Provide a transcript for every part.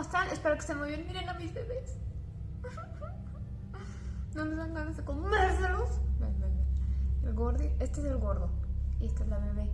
Espero que estén muy bien. Miren a mis bebés. No me dan ganas de comérselos. Ven, ven, ven. El gordo, este es el gordo. Y esta es la bebé.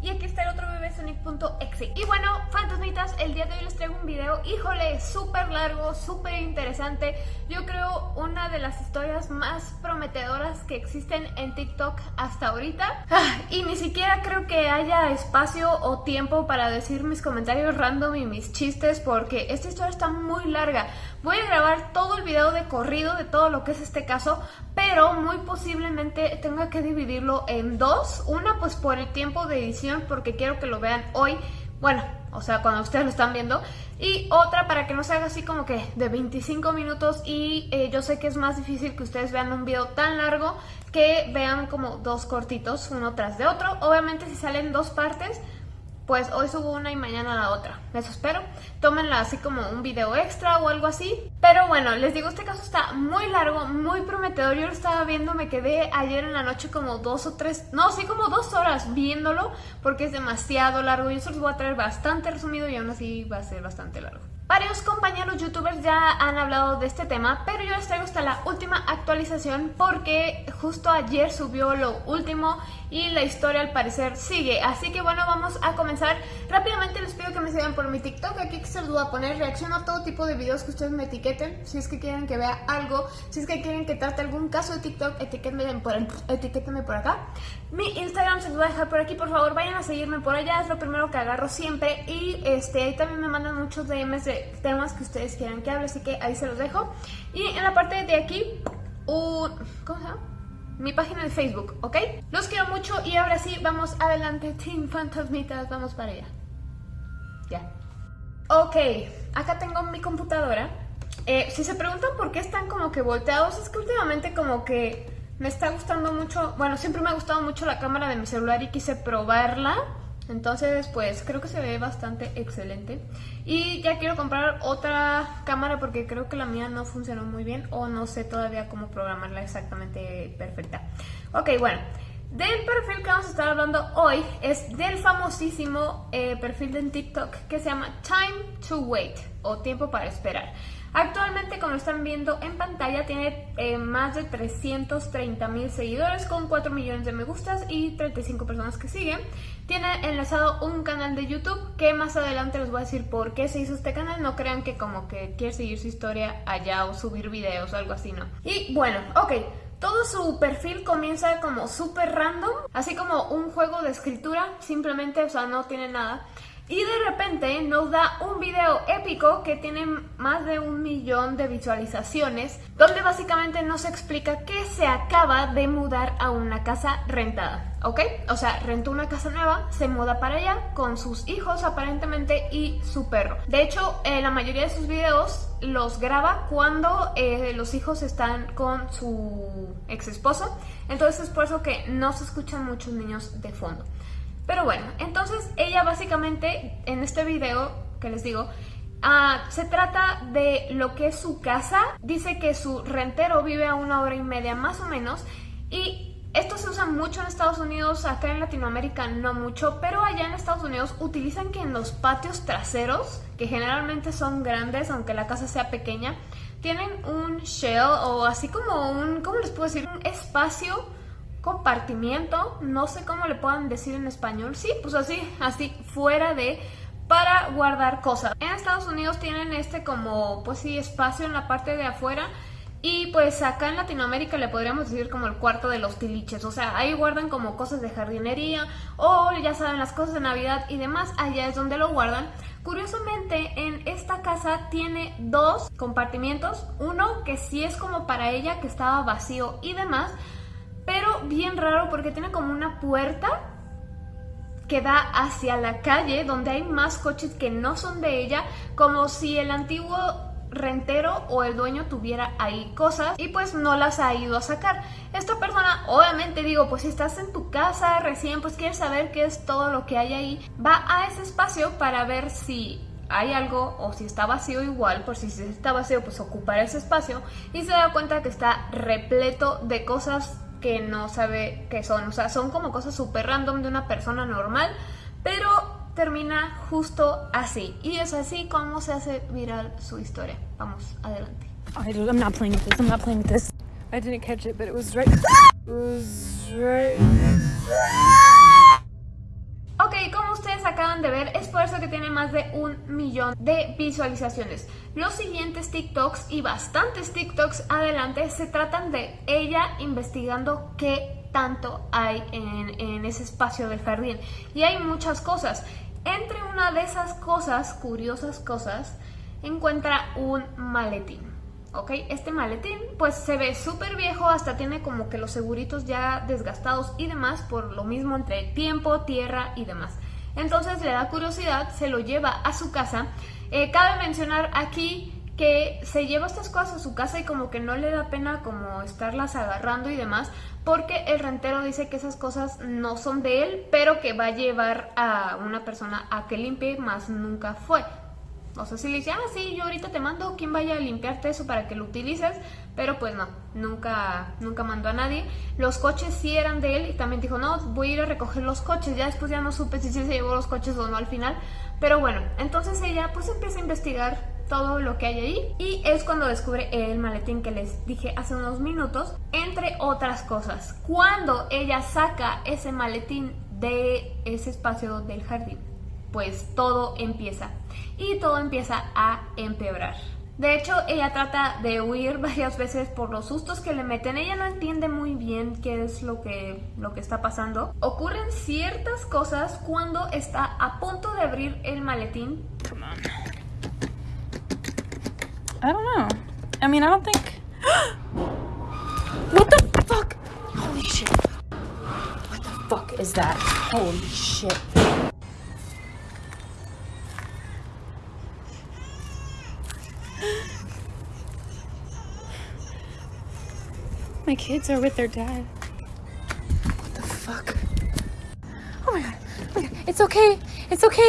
Y aquí está el otro bebé Sonic.exe Y bueno, fantasmitas, el día de hoy les traigo un video, híjole, súper largo, súper interesante. Yo creo una de las historias más prometedoras que existen en TikTok hasta ahorita. Ah, Y ni siquiera creo que haya espacio o tiempo para decir mis comentarios random y mis chistes Porque esta historia está muy larga Voy a grabar todo el video de corrido de todo lo que es este caso pero muy posiblemente tenga que dividirlo en dos. Una pues por el tiempo de edición porque quiero que lo vean hoy, bueno, o sea, cuando ustedes lo están viendo. Y otra para que no se haga así como que de 25 minutos y eh, yo sé que es más difícil que ustedes vean un video tan largo que vean como dos cortitos uno tras de otro. Obviamente si salen dos partes pues hoy subo una y mañana la otra. Eso espero. Tómenla así como un video extra o algo así. Pero bueno, les digo, este caso está muy largo, muy prometedor. Yo lo estaba viendo, me quedé ayer en la noche como dos o tres, no, sí como dos horas viéndolo porque es demasiado largo. Yo se los voy a traer bastante resumido y aún así va a ser bastante largo. Varios compañeros youtubers ya han hablado de este tema, pero yo les traigo hasta la última actualización porque justo ayer subió lo último y la historia al parecer sigue. Así que bueno, vamos a comenzar. Rápidamente les pido que me sigan por mi TikTok, aquí se los voy a poner. Reacciono a todo tipo de videos que ustedes me etiqueten, si es que quieren que vea algo, si es que quieren que trate algún caso de TikTok, etiquétenme por, por acá. Mi Instagram se los voy a dejar por aquí, por favor vayan a seguirme por allá, es lo primero que agarro siempre. Y este ahí también me mandan muchos DMs de temas que ustedes quieran que hable, así que ahí se los dejo. Y en la parte de aquí, un... ¿cómo se llama? Mi página de Facebook, ¿ok? Los quiero mucho y ahora sí, vamos adelante, Team Fantasmitas, vamos para allá. Ya. Ok, acá tengo mi computadora. Eh, si se preguntan por qué están como que volteados, es que últimamente como que me está gustando mucho, bueno, siempre me ha gustado mucho la cámara de mi celular y quise probarla entonces, pues creo que se ve bastante excelente. Y ya quiero comprar otra cámara porque creo que la mía no funcionó muy bien o no sé todavía cómo programarla exactamente perfecta. Ok, bueno. Del perfil que vamos a estar hablando hoy es del famosísimo eh, perfil de TikTok que se llama Time to Wait o Tiempo para Esperar. Actualmente, como están viendo en pantalla, tiene eh, más de 330 mil seguidores con 4 millones de me gustas y 35 personas que siguen. Tiene enlazado un canal de YouTube que más adelante les voy a decir por qué se hizo este canal. No crean que como que quiere seguir su historia allá o subir videos o algo así, ¿no? Y bueno, ok. Todo su perfil comienza como súper random, así como un juego de escritura, simplemente, o sea, no tiene nada. Y de repente nos da un video épico que tiene más de un millón de visualizaciones, donde básicamente nos explica que se acaba de mudar a una casa rentada, ¿ok? O sea, rentó una casa nueva, se muda para allá con sus hijos aparentemente y su perro. De hecho, eh, la mayoría de sus videos los graba cuando eh, los hijos están con su ex esposo, entonces es por eso que no se escuchan muchos niños de fondo. Pero bueno, entonces ella básicamente en este video que les digo, ah, se trata de lo que es su casa. Dice que su rentero vive a una hora y media más o menos y esto se usa mucho en Estados Unidos, acá en Latinoamérica no mucho, pero allá en Estados Unidos utilizan que en los patios traseros, que generalmente son grandes aunque la casa sea pequeña, tienen un shell o así como un, ¿cómo les puedo decir? Un espacio compartimiento, no sé cómo le puedan decir en español, sí, pues así, así, fuera de para guardar cosas. En Estados Unidos tienen este como, pues sí, espacio en la parte de afuera y pues acá en Latinoamérica le podríamos decir como el cuarto de los tiliches, o sea, ahí guardan como cosas de jardinería o ya saben las cosas de Navidad y demás, allá es donde lo guardan. Curiosamente, en esta casa tiene dos compartimientos, uno que sí es como para ella, que estaba vacío y demás, pero bien raro porque tiene como una puerta que da hacia la calle donde hay más coches que no son de ella, como si el antiguo rentero o el dueño tuviera ahí cosas y pues no las ha ido a sacar. Esta persona, obviamente digo, pues si estás en tu casa recién, pues quieres saber qué es todo lo que hay ahí, va a ese espacio para ver si hay algo o si está vacío igual, por si está vacío pues ocupar ese espacio y se da cuenta que está repleto de cosas que no sabe qué son. O sea, son como cosas súper random de una persona normal, pero termina justo así. Y es así como se hace viral su historia. Vamos, adelante. I'm not playing with this. I'm not playing with this. I didn't catch it, but it was right. It was right. Acaban de ver, es por eso que tiene más de un millón de visualizaciones. Los siguientes TikToks y bastantes TikToks adelante se tratan de ella investigando qué tanto hay en, en ese espacio del jardín. Y hay muchas cosas. Entre una de esas cosas, curiosas cosas, encuentra un maletín. ¿ok? Este maletín pues se ve súper viejo, hasta tiene como que los seguritos ya desgastados y demás por lo mismo entre tiempo, tierra y demás. Entonces le da curiosidad, se lo lleva a su casa. Eh, cabe mencionar aquí que se lleva estas cosas a su casa y como que no le da pena como estarlas agarrando y demás, porque el rentero dice que esas cosas no son de él, pero que va a llevar a una persona a que limpie, más nunca fue. O sea, si le dice, ah, sí, yo ahorita te mando quien vaya a limpiarte eso para que lo utilices, pero pues no, nunca, nunca mandó a nadie. Los coches sí eran de él y también dijo, no, voy a ir a recoger los coches. Ya después ya no supe si se llevó los coches o no al final. Pero bueno, entonces ella pues empieza a investigar todo lo que hay ahí y es cuando descubre el maletín que les dije hace unos minutos, entre otras cosas. Cuando ella saca ese maletín de ese espacio del jardín, pues todo empieza y todo empieza a empeorar. De hecho, ella trata de huir varias veces por los sustos que le meten. Ella no entiende muy bien qué es lo que, lo que está pasando. Ocurren ciertas cosas cuando está a punto de abrir el maletín. Come on. I don't know. I mean, I don't think. what the fuck? Holy shit. What the fuck is that? Holy shit. My kids are with their dad. What the fuck? Oh my god. Oh my god. It's okay. It's okay.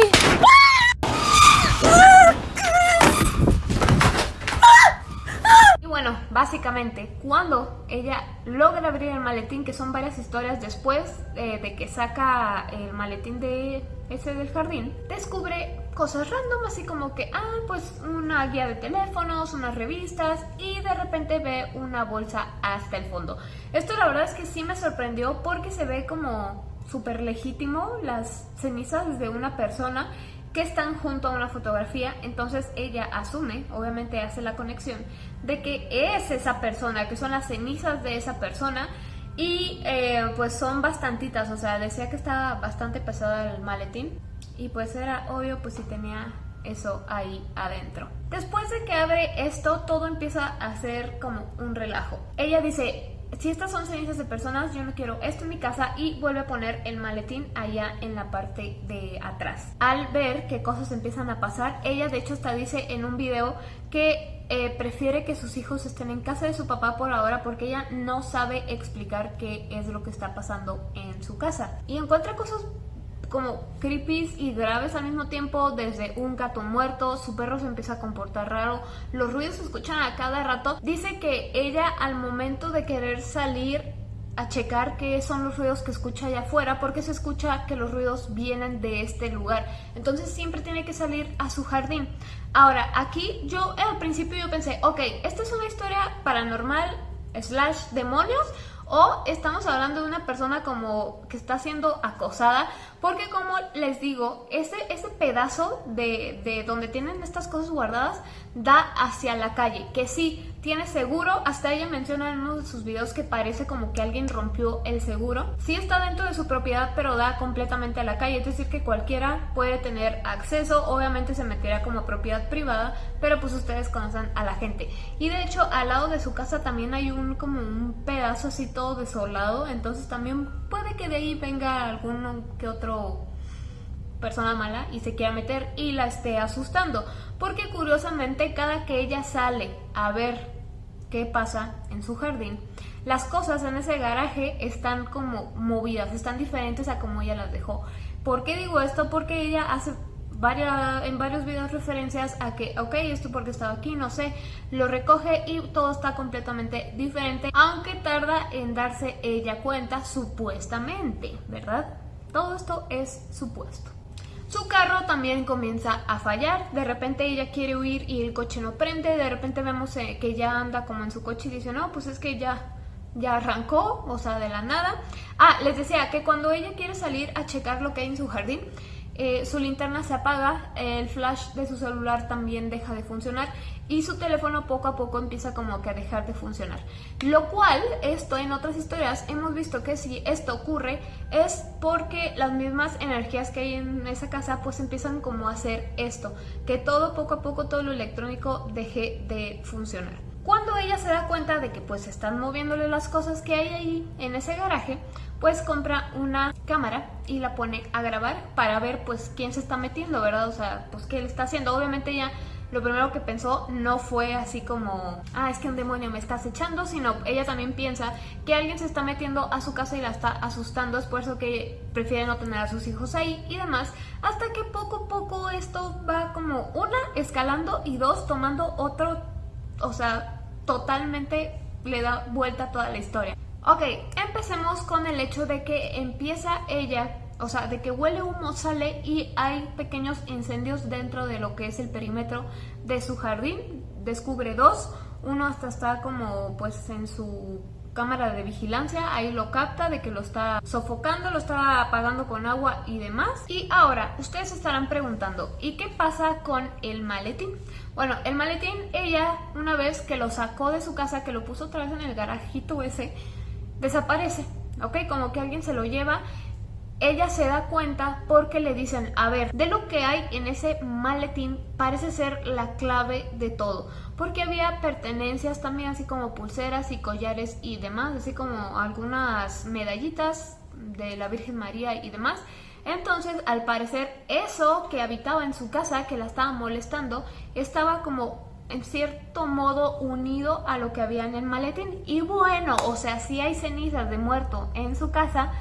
Y bueno, básicamente, cuando ella logra abrir el maletín, que son varias historias después eh, de que saca el maletín de ese del jardín, descubre cosas random, así como que, ah, pues una guía de teléfonos, unas revistas y de repente ve una bolsa hasta el fondo. Esto la verdad es que sí me sorprendió porque se ve como súper legítimo las cenizas de una persona que están junto a una fotografía, entonces ella asume, obviamente hace la conexión, de que es esa persona, que son las cenizas de esa persona. Y eh, pues son bastantitas, o sea, decía que estaba bastante pesado el maletín y pues era obvio pues si tenía eso ahí adentro. Después de que abre esto, todo empieza a ser como un relajo. Ella dice, si estas son cenizas de personas, yo no quiero esto en mi casa y vuelve a poner el maletín allá en la parte de atrás. Al ver que cosas empiezan a pasar, ella de hecho hasta dice en un video que eh, prefiere que sus hijos estén en casa de su papá por ahora porque ella no sabe explicar qué es lo que está pasando en su casa. Y encuentra cosas como creepy y graves al mismo tiempo, desde un gato muerto, su perro se empieza a comportar raro, los ruidos se escuchan a cada rato. Dice que ella al momento de querer salir a checar qué son los ruidos que escucha allá afuera porque se escucha que los ruidos vienen de este lugar entonces siempre tiene que salir a su jardín ahora aquí yo al principio yo pensé ok, esta es una historia paranormal slash demonios o estamos hablando de una persona como que está siendo acosada, porque como les digo, ese, ese pedazo de, de donde tienen estas cosas guardadas da hacia la calle, que sí, tiene seguro, hasta ella menciona en uno de sus videos que parece como que alguien rompió el seguro. Sí está dentro de su propiedad, pero da completamente a la calle, es decir que cualquiera puede tener acceso, obviamente se meterá como propiedad privada, pero pues ustedes conocen a la gente. Y de hecho al lado de su casa también hay un como un pedazo así todo desolado, entonces también puede que de ahí venga algún que otro persona mala y se quiera meter y la esté asustando. Porque curiosamente cada que ella sale a ver qué pasa en su jardín, las cosas en ese garaje están como movidas, están diferentes a como ella las dejó. ¿Por qué digo esto? Porque ella hace varias, en varios videos referencias a que, ok, esto porque estaba aquí, no sé, lo recoge y todo está completamente diferente, aunque tarda en darse ella cuenta supuestamente, ¿verdad? Todo esto es supuesto. Su carro también comienza a fallar, de repente ella quiere huir y el coche no prende, de repente vemos eh, que ya anda como en su coche y dice, no, pues es que ya, ya arrancó, o sea, de la nada. Ah, les decía que cuando ella quiere salir a checar lo que hay en su jardín, eh, su linterna se apaga, el flash de su celular también deja de funcionar y su teléfono poco a poco empieza como que a dejar de funcionar. Lo cual, esto en otras historias hemos visto que si esto ocurre es porque las mismas energías que hay en esa casa pues empiezan como a hacer esto, que todo poco a poco todo lo electrónico deje de funcionar. Cuando ella se da cuenta de que pues están moviéndole las cosas que hay ahí en ese garaje, pues compra una cámara y la pone a grabar para ver pues quién se está metiendo, ¿verdad? O sea, pues qué le está haciendo. Obviamente ella lo primero que pensó no fue así como, ah, es que un demonio me está acechando, sino ella también piensa que alguien se está metiendo a su casa y la está asustando, es por eso que prefiere no tener a sus hijos ahí y demás, hasta que poco a poco esto va como, una, escalando y dos, tomando otro, o sea, totalmente le da vuelta a toda la historia. Ok, empecemos con el hecho de que empieza ella, o sea, de que huele humo, sale y hay pequeños incendios dentro de lo que es el perímetro de su jardín. Descubre dos, uno hasta está como pues en su cámara de vigilancia, ahí lo capta de que lo está sofocando, lo está apagando con agua y demás. Y ahora, ustedes estarán preguntando, ¿y qué pasa con el maletín? Bueno, el maletín, ella una vez que lo sacó de su casa, que lo puso otra vez en el garajito ese, desaparece, ¿ok? Como que alguien se lo lleva. Ella se da cuenta porque le dicen, a ver, de lo que hay en ese maletín parece ser la clave de todo. Porque había pertenencias también, así como pulseras y collares y demás, así como algunas medallitas de la Virgen María y demás. Entonces, al parecer, eso que habitaba en su casa, que la estaba molestando, estaba como en cierto modo unido a lo que había en el maletín. Y bueno, o sea, si hay cenizas de muerto en su casa,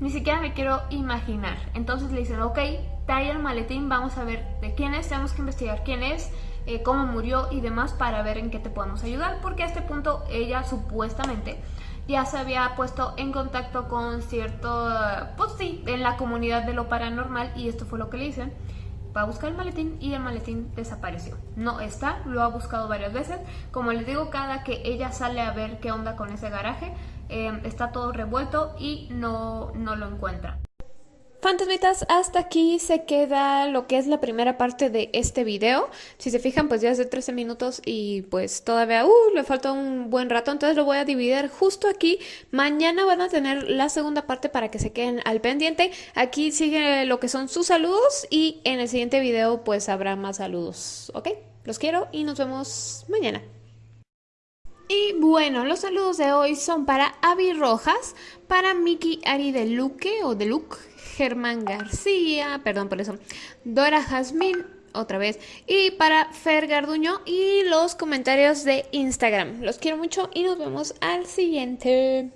ni siquiera me quiero imaginar. Entonces le dicen, ok, trae el maletín, vamos a ver de quién es, tenemos que investigar quién es, eh, cómo murió y demás para ver en qué te podemos ayudar. Porque a este punto ella supuestamente ya se había puesto en contacto con cierto, pues sí, en la comunidad de lo paranormal y esto fue lo que le dicen va a buscar el maletín y el maletín desapareció. No está, lo ha buscado varias veces. Como les digo, cada que ella sale a ver qué onda con ese garaje, eh, está todo revuelto y no, no lo encuentra. Fantasmitas, hasta aquí se queda lo que es la primera parte de este video. Si se fijan, pues ya es de 13 minutos y pues todavía uh, le falta un buen rato, entonces lo voy a dividir justo aquí. Mañana van a tener la segunda parte para que se queden al pendiente. Aquí sigue lo que son sus saludos y en el siguiente video pues habrá más saludos, ¿ok? Los quiero y nos vemos mañana. Y bueno, los saludos de hoy son para Avi Rojas, para Miki Ari de Luque o de Luke, Germán García, perdón por eso, Dora Jazmín, otra vez, y para Fer Garduño y los comentarios de Instagram. Los quiero mucho y nos vemos al siguiente.